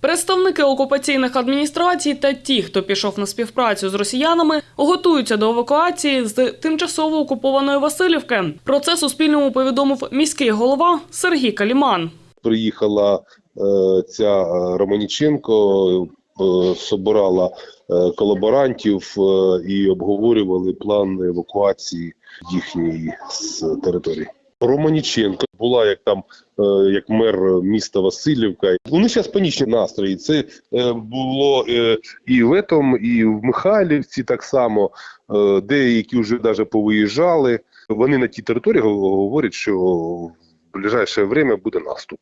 Представники окупаційних адміністрацій та ті, хто пішов на співпрацю з росіянами, готуються до евакуації з тимчасово окупованої Васильівки. Про це Суспільному повідомив міський голова Сергій Каліман. приїхала е, ця е, Романіченко, е, собирала колаборантів і обговорювали план евакуації їхньої з території. Романіченко була як там е, як мер міста Васильівка. Вони зараз панічні настрої. Це е, було е, і в этом, і в Михайлівці так само. Деякі вже навіть повиїжджали. Вони на тій території говорять, що в ближайше время буде наступ.